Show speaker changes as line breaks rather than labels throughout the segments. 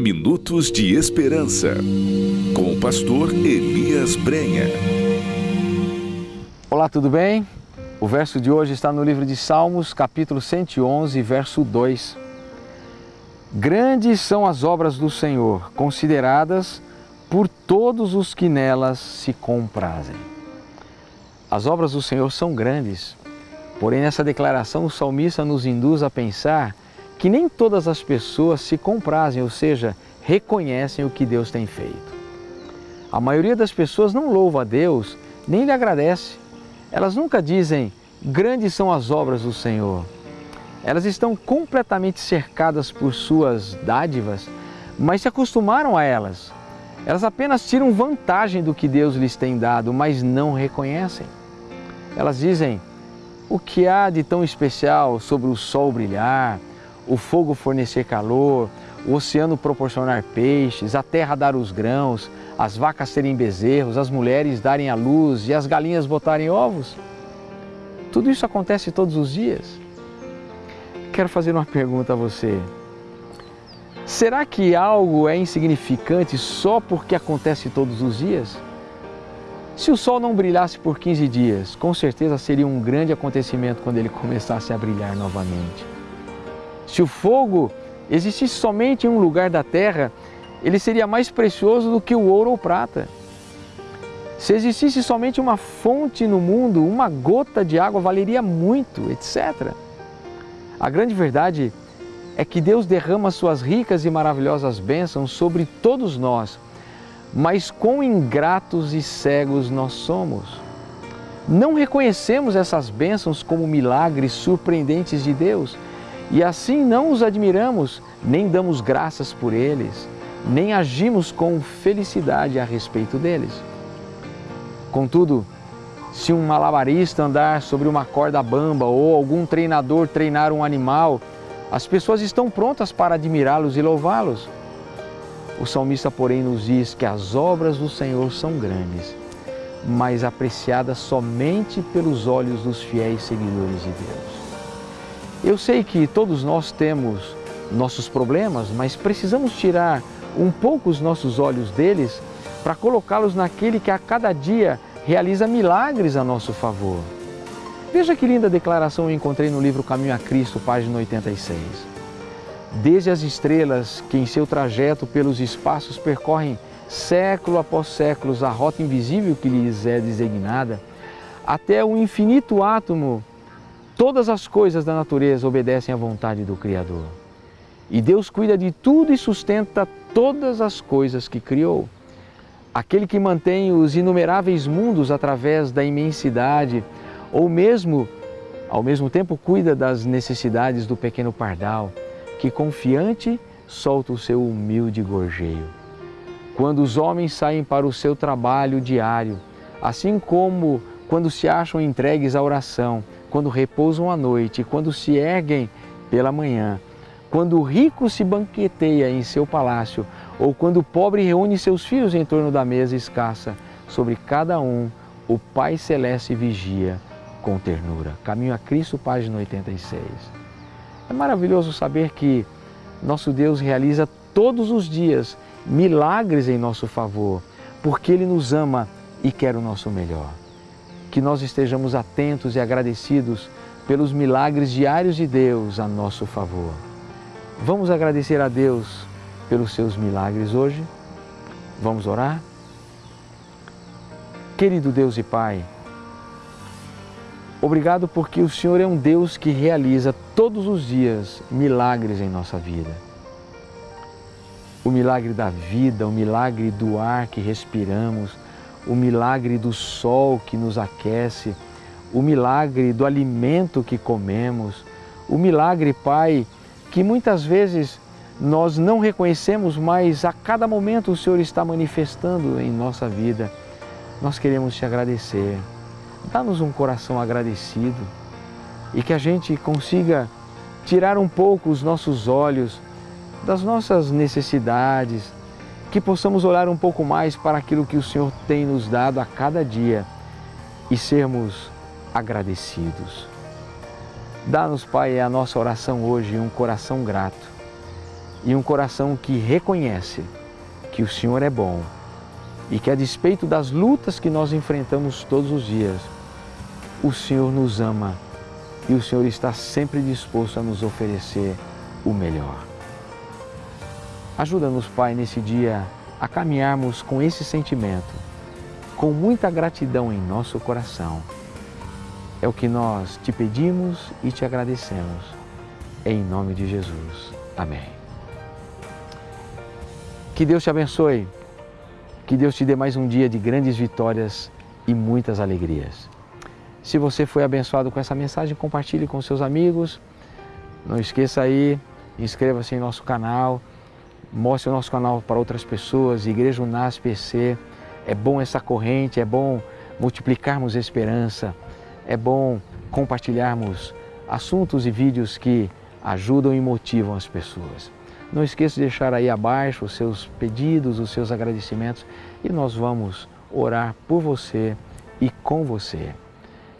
Minutos de Esperança, com o pastor Elias Brenha.
Olá, tudo bem? O verso de hoje está no livro de Salmos, capítulo 111, verso 2. Grandes são as obras do Senhor, consideradas por todos os que nelas se comprazem. As obras do Senhor são grandes, porém nessa declaração o salmista nos induz a pensar que nem todas as pessoas se comprazem, ou seja, reconhecem o que Deus tem feito. A maioria das pessoas não louva a Deus, nem lhe agradece. Elas nunca dizem, grandes são as obras do Senhor. Elas estão completamente cercadas por suas dádivas, mas se acostumaram a elas. Elas apenas tiram vantagem do que Deus lhes tem dado, mas não reconhecem. Elas dizem, o que há de tão especial sobre o sol brilhar, o fogo fornecer calor, o oceano proporcionar peixes, a terra dar os grãos, as vacas terem bezerros, as mulheres darem a luz e as galinhas botarem ovos? Tudo isso acontece todos os dias. Quero fazer uma pergunta a você. Será que algo é insignificante só porque acontece todos os dias? Se o sol não brilhasse por 15 dias, com certeza seria um grande acontecimento quando ele começasse a brilhar novamente. Se o fogo existisse somente em um lugar da terra, ele seria mais precioso do que o ouro ou prata. Se existisse somente uma fonte no mundo, uma gota de água valeria muito, etc. A grande verdade é que Deus derrama suas ricas e maravilhosas bênçãos sobre todos nós, mas quão ingratos e cegos nós somos. Não reconhecemos essas bênçãos como milagres surpreendentes de Deus e assim não os admiramos, nem damos graças por eles, nem agimos com felicidade a respeito deles. Contudo, se um malabarista andar sobre uma corda bamba ou algum treinador treinar um animal, as pessoas estão prontas para admirá-los e louvá-los. O salmista, porém, nos diz que as obras do Senhor são grandes, mas apreciadas somente pelos olhos dos fiéis seguidores de Deus. Eu sei que todos nós temos nossos problemas, mas precisamos tirar um pouco os nossos olhos deles para colocá-los naquele que a cada dia realiza milagres a nosso favor. Veja que linda declaração eu encontrei no livro Caminho a Cristo, página 86. Desde as estrelas que em seu trajeto pelos espaços percorrem século após séculos a rota invisível que lhes é designada, até o infinito átomo Todas as coisas da natureza obedecem à vontade do Criador. E Deus cuida de tudo e sustenta todas as coisas que criou. Aquele que mantém os inumeráveis mundos através da imensidade, ou mesmo, ao mesmo tempo, cuida das necessidades do pequeno pardal, que confiante solta o seu humilde gorjeio. Quando os homens saem para o seu trabalho diário, assim como quando se acham entregues à oração, quando repousam à noite, quando se erguem pela manhã, quando o rico se banqueteia em seu palácio, ou quando o pobre reúne seus filhos em torno da mesa escassa, sobre cada um o Pai Celeste vigia com ternura. Caminho a Cristo, página 86. É maravilhoso saber que nosso Deus realiza todos os dias milagres em nosso favor, porque Ele nos ama e quer o nosso melhor que nós estejamos atentos e agradecidos pelos milagres diários de Deus a nosso favor. Vamos agradecer a Deus pelos seus milagres hoje? Vamos orar? Querido Deus e Pai, obrigado porque o Senhor é um Deus que realiza todos os dias milagres em nossa vida. O milagre da vida, o milagre do ar que respiramos, o milagre do sol que nos aquece, o milagre do alimento que comemos, o milagre, Pai, que muitas vezes nós não reconhecemos, mas a cada momento o Senhor está manifestando em nossa vida. Nós queremos te agradecer. Dá-nos um coração agradecido e que a gente consiga tirar um pouco os nossos olhos das nossas necessidades, que possamos olhar um pouco mais para aquilo que o Senhor tem nos dado a cada dia e sermos agradecidos. Dá-nos, Pai, a nossa oração hoje um coração grato e um coração que reconhece que o Senhor é bom e que a despeito das lutas que nós enfrentamos todos os dias, o Senhor nos ama e o Senhor está sempre disposto a nos oferecer o melhor. Ajuda-nos, Pai, nesse dia a caminharmos com esse sentimento, com muita gratidão em nosso coração. É o que nós te pedimos e te agradecemos. Em nome de Jesus. Amém. Que Deus te abençoe. Que Deus te dê mais um dia de grandes vitórias e muitas alegrias. Se você foi abençoado com essa mensagem, compartilhe com seus amigos. Não esqueça aí, inscreva-se em nosso canal, mostre o nosso canal para outras pessoas, Igreja Unas PC. É bom essa corrente, é bom multiplicarmos esperança, é bom compartilharmos assuntos e vídeos que ajudam e motivam as pessoas. Não esqueça de deixar aí abaixo os seus pedidos, os seus agradecimentos e nós vamos orar por você e com você.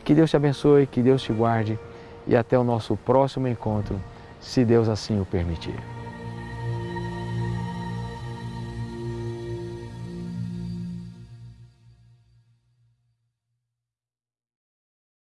Que Deus te abençoe, que Deus te guarde e até o nosso próximo encontro, se Deus assim o permitir.